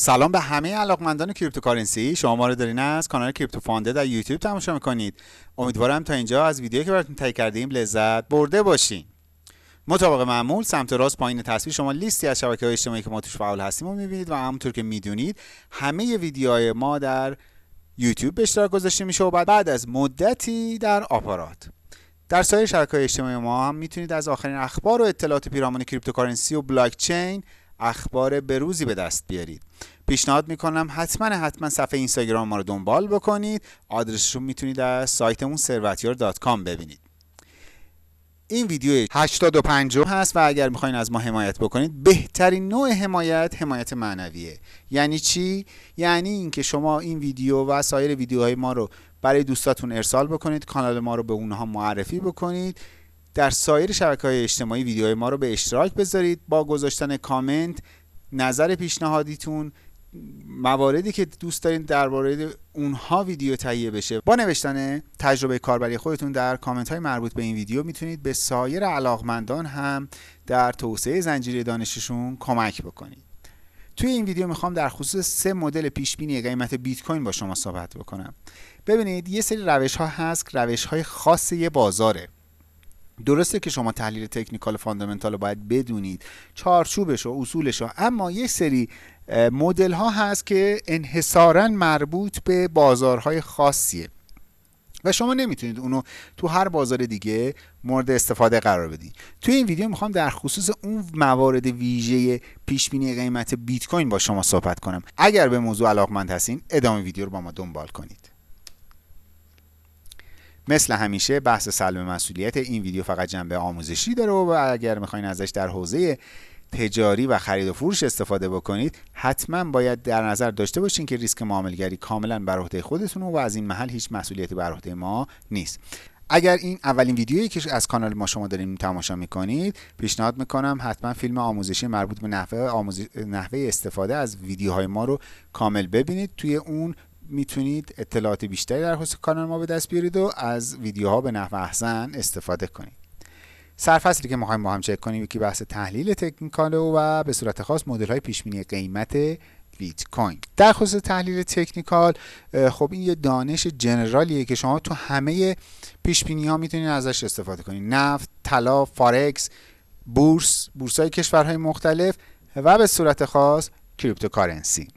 سلام به همه علاقمندان cryptocurrency. شما ما رو دارین از کانال کریپتو فانده در یوتیوب تماشا می‌کنید. امیدوارم تا اینجا از ویدیویی که براتون تهیه کردیم لذت برده باشین. مطابق معمول سمت راست پایین تصویر شما لیستی از شبکه های اجتماعی که ما توش فعال هستیم رو می‌بینید و همونطور که می‌دونید همه ویدیوهای ما در یوتیوب به اشتراک گذاشته میشه و بعد, بعد از مدتی در آپارات. در سایر شبکه های اجتماعی ما هم می‌تونید از آخرین اخبار و اطلاعات پیرامون cryptocurrency و بلاک چین اخبار بروزی به دست بیارید. پیشنهاد می‌کنم حتما حتما صفحه اینستاگرام ما رو دنبال بکنید. آدرسش رو می‌تونید از سایتمون ثروتیار.com ببینید. این ویدیو 85 هست و اگر می‌خواین از ما حمایت بکنید بهترین نوع حمایت حمایت معنویه. یعنی چی؟ یعنی اینکه شما این ویدیو و سایر ویدیوهای ما رو برای دوستاتون ارسال بکنید کانال ما رو به اونها معرفی بکنید. در سایر شبکه های اجتماعی ویدیوهای ما رو به اشتراک بذارید. با گذاشتن کامنت نظر پیشنهادیتون مواردی که دوست دارین درباره اونها ویدیو تهیه بشه. با نوشتن تجربه کاربری خودتون در کامنت های مربوط به این ویدیو می‌تونید به سایر علاقمندان هم در توسعه زنجیره دانششون کمک بکنید. توی این ویدیو می‌خوام در خصوص سه مدل پیش بینی قیمت بیت کوین با شما صحبت بکنم. ببینید یه سری روش ها هست روش های خاص یه بازاره. درسته که شما تحلیل تکنیکال فاندامنتال رو باید بدونید چارچوبش و اصولش رو اما یک سری مدل ها هست که انحصارا مربوط به بازارهای خاصیه. و شما نمی‌تونید اونو تو هر بازار دیگه مورد استفاده قرار بدید توی این ویدیو می‌خوام در خصوص اون موارد ویژه پیش بینی قیمت بیت کوین با شما صحبت کنم. اگر به موضوع علاقمند هستین ادامه ویدیو رو با ما دنبال کنید. مثل همیشه بحث سلب مسئولیت این ویدیو فقط جنبه آموزشی داره و اگر می‌خواین ازش در حوزه تجاری و خرید و فروش استفاده بکنید حتما باید در نظر داشته باشین که ریسک معاملگری کاملا بر عهده خودتون و از این محل هیچ مسئولیتی بر عهده ما نیست. اگر این اولین ویدیویی که از کانال ما شما دارین تماشا می‌کنید پیشنهاد می‌کنم حتما فیلم آموزشی مربوط به نحوه, نحوه استفاده از ویدیوهای ما رو کامل ببینید. توی اون می‌تونید اطلاعات بیشتری در خصوص کانال ما به دست بیارید و از ویدیوها به نحو احسن استفاده کنید. سرفصلی که می‌خوایم با هم چک کنیم یکی بحث تحلیل تکنیکال و به صورت خاص مدل های پیش بینی قیمت بیت کوین در خصوص تحلیل تکنیکال خب این یه دانش جنرالیه که شما تو همه پیش بینی ها می‌تونید ازش استفاده کنید. نفت طلا فارکس بورس بورس های کشورهای مختلف و به صورت خاص cryptocurrency.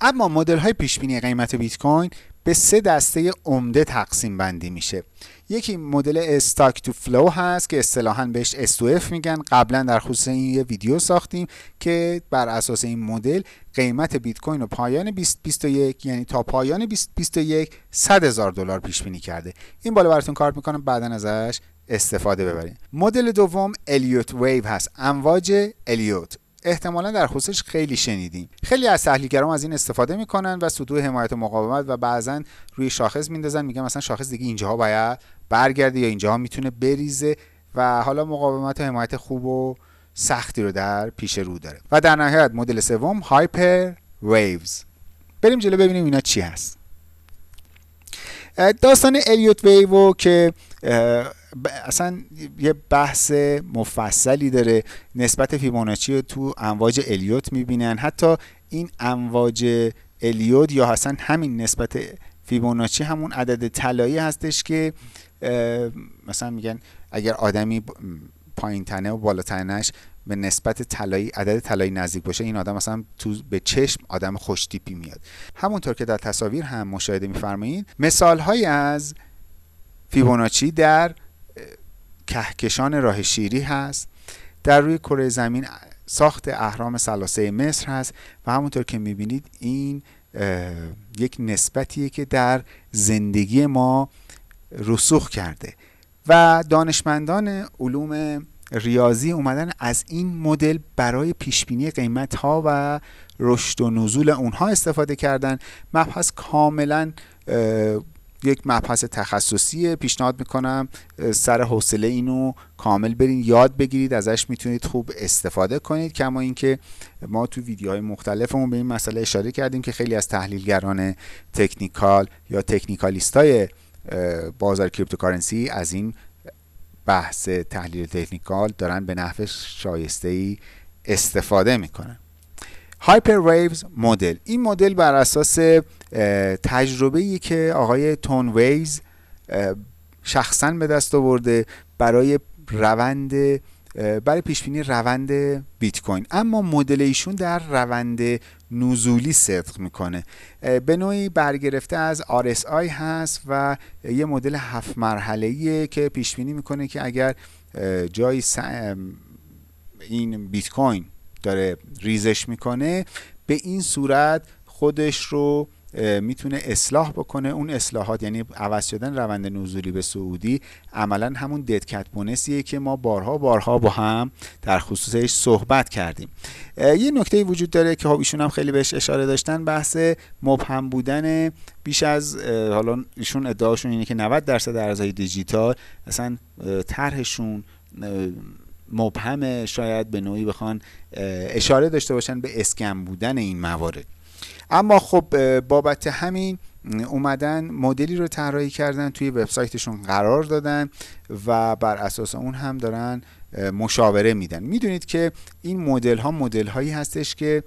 اما مدل های پیش بینی قیمت بیت کوین به سه دسته عمده تقسیم بندی میشه. یکی مدل stock to flow هست که اصطلاحا بهش S2F میگن. قبلا در خصوص این یه ویدیو ساختیم که بر اساس این مدل قیمت بیت کوین رو پایان 2021 یعنی تا پایان 2021 100 هزار دلار پیش بینی کرده. این بالا براتون کارت می‌کنم بعدا ازش استفاده ببرید مدل دوم Elliott Wave هست. امواج الیوت احتمالا در خصوصش خیلی شنیدیم. خیلی از تحلیلگران از این استفاده می‌کنن و سطوح حمایت و مقاومت و بعضا روی شاخص میندازن میگن مثلا شاخص دیگه اینجاها باید برگرده یا اینجاها می‌تونه بریزه و حالا مقاومت و حمایت خوب و سختی رو در پیش رو داره. و در نهایت مدل سوم Hyper Waves بریم جلو ببینیم اینا چی هست. داستان الیوت ویو که اصلا یه بحث مفصلی داره. نسبت فیبوناچی رو تو امواج الیوت می‌بینن. حتی این امواج الیوت یا اصلا همین نسبت فیبوناچی همون عدد طلایی هستش که مثلا میگن اگر آدمی پایین تنه و بالا تنش به نسبت طلایی عدد طلایی نزدیک باشه این آدم مثلا تو به چشم آدم خوش تیپی میاد. همونطور که در تصاویر هم مشاهده میفرمایید مثال های از فیبوناچی در کهکشان راه شیری هست در روی کره زمین ساخت اهرام سلاسه مصر هست و همونطور که می‌بینید این یک نسبتیه که در زندگی ما رسوخ کرده. و دانشمندان علوم ریاضی اومدن از این مدل برای پیشبینی قیمت ها و رشد و نزول اونها استفاده کردن. مبحث کاملا یک مبحث تخصصی پیشنهاد می‌کنم. سر حوصله اینو کامل برین یاد بگیرید ازش می‌تونید خوب استفاده کنید. کما اینکه ما تو ویدیوهای مختلفمون به این مسئله اشاره کردیم که خیلی از تحلیلگران technical یا technicalist های بازار cryptocurrency از این بحث تحلیل technical دارن به نحو شایسته ای استفاده می‌کنن. Hyper Waves مدل این مدل بر اساس تجربه ای که آقای Tone Vays شخصا به دست آورده برای روند برای پیش بینی روند بیت کوین اما مدل ایشون در روند نزولی صدق می‌کنه. به نوعی برگرفته از RSI هست و یه مدل هفت مرحله که پیش بینی می‌کنه که اگر جایی این بیت کوین داره ریزش می‌کنه به این صورت خودش رو می‌تونه اصلاح بکنه. اون اصلاحات یعنی عوض شدن روند نزولی به سعودی عملا همون ددکت بونسیه که ما بارها بارها با هم در خصوصش صحبت کردیم. یه نکته وجود داره که خب ایشون هم خیلی بهش اشاره داشتن بحث مبهم بودن بیش از حالا ایشون ادعاشون اینه که 90 درصد ارزهای دیجیتال اصلا طرحشون مبهم شاید به نوعی بخوان اشاره داشته باشن به scam بودن این موارد. اما خب بابت همین اومدن مدلی رو طراحی کردن توی وبسایتشون قرار دادن و بر اساس اون هم دارن مشاوره میدن. می‌دونید که این مدل ها مدل هایی هستش که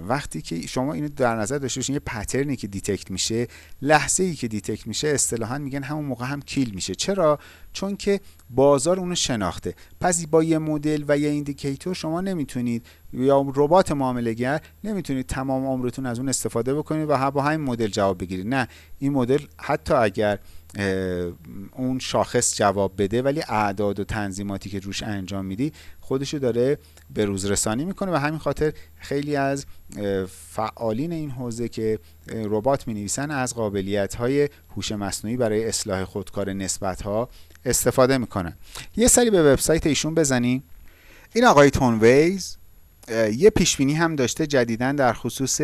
وقتی که شما اینو در نظر داشته باشین یه pattern ی که detect میشه لحظه ای که detect میشه اصطلاحا میگن همون موقع هم kill میشه. چرا؟ چون که بازار اونو شناخته. پس با یه مدل و یه indicator شما نمی‌تونید یا ربات معامله‌گر نمی‌تونید تمام عمرتون از اون استفاده بکنید و با همین مدل جواب بگیرید. نه این مدل حتی اگر اون شاخص جواب بده ولی اعداد و تنظیماتی که روش انجام میدی خودشو داره به روز رسانی می‌کنه و همین خاطر خیلی از فعالین این حوزه که ربات می نویسن از قابلیت های هوش مصنوعی برای اصلاح خودکار نسبت ها استفاده می‌کنن. یه سری به وبسایت ایشون بزنیم این آقای تون ویز یه پیش بینی هم داشته جدیدا در خصوص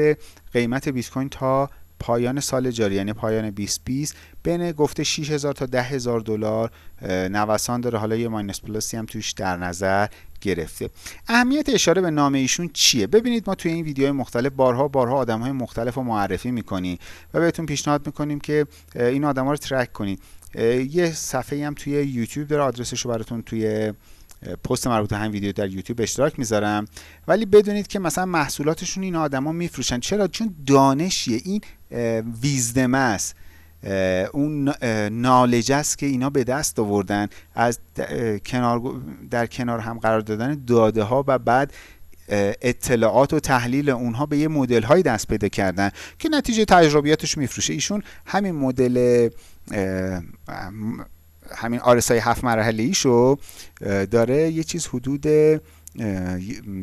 قیمت بیت کوین تا پایان سال جاری یعنی پایان 2020 بین گفته 6000 تا 10000 دلار نوسان داره. حالا یه ماینس پلاسی هم توش در نظر گرفته. اهمیت اشاره به نام ایشون چیه؟ ببینید ما توی این ویدیوهای مختلف بارها بارها آدم های مختلف رو معرفی می‌کنیم و بهتون پیشنهاد می‌کنیم که این آدم ها رو ترک کنید. یه صفحه هم توی یوتیوب داره آدرسش رو براتون توی پست مربوط به همین ویدیو در یوتیوب اشتراک می‌ذارم. ولی بدونید که مثلا محصولاتشون این آدما میفروشن. چرا؟ چون دانشیه این ویزدم است. اون نالج است که اینا به دست آوردن. از کنار در کنار هم قرار دادن داده ها و بعد اطلاعات و تحلیل اونها به یه مدل های دست پیدا کردن که نتیجه تجربیاتش میفروشه. ایشون همین مدل همین آرسای هفت مرحله ایشو داره یه چیز حدود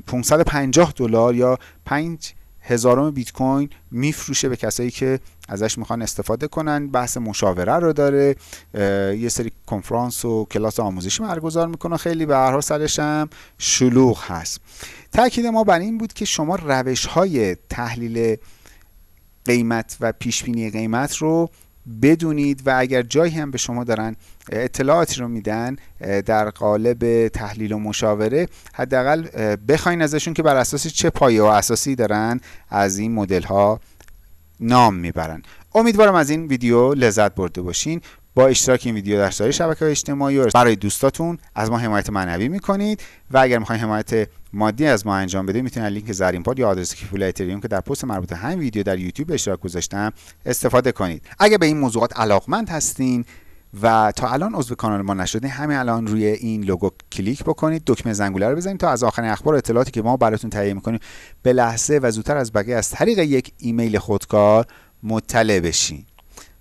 550 دلار یا 5 هزارم بیت کوین میفروشه به کسایی که ازش می‌خوان استفاده کنن. بحث مشاوره رو داره. یه سری کنفرانس و کلاس آموزشی برگزار می‌کنه. خیلی به هر سرش هم شلوغ هست. تاکید ما بر این بود که شما روش های تحلیل قیمت و پیش بینی قیمت رو بدونید و اگر جایی هم به شما دارن اطلاعاتی رو میدن در قالب تحلیل و مشاوره حداقل بخواین ازشون که بر اساس چه پایه و اساسی دارن از این مدل ها نام می‌برن. امیدوارم از این ویدیو لذت برده باشین. با اشتراک این ویدیو در سایر شبکه اجتماعی و برای دوستاتون از ما حمایت معنوی می‌کنید و اگر می‌خواین حمایت مادی از ما انجام بدید می‌تونید لینک زرین پال یا آدرس کیف پول اتریوم که در پست مربوط همین ویدیو در یوتیوب اشتراک گذاشتم استفاده کنید. اگر به این موضوعات علاقمند هستین و تا الان عضو کانال ما نشدین همین الان روی این لوگو کلیک بکنید دکمه زنگوله رو بزنید تا از آخرین اخبار و اطلاعاتی که ما براتون تهیه می‌کنیم به لحظه و زودتر از بقیه از طریق یک ایمیل خودکار مطلع بشین.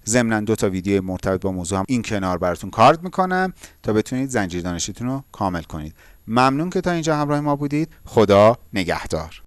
ضمنا دو تا ویدیو مرتبط با موضوع هم این کنار براتون کارد می‌کنم تا بتونید زنجیر دانشیتون رو کامل کنید. ممنون که تا اینجا همراه ما بودید. خدا نگهدار.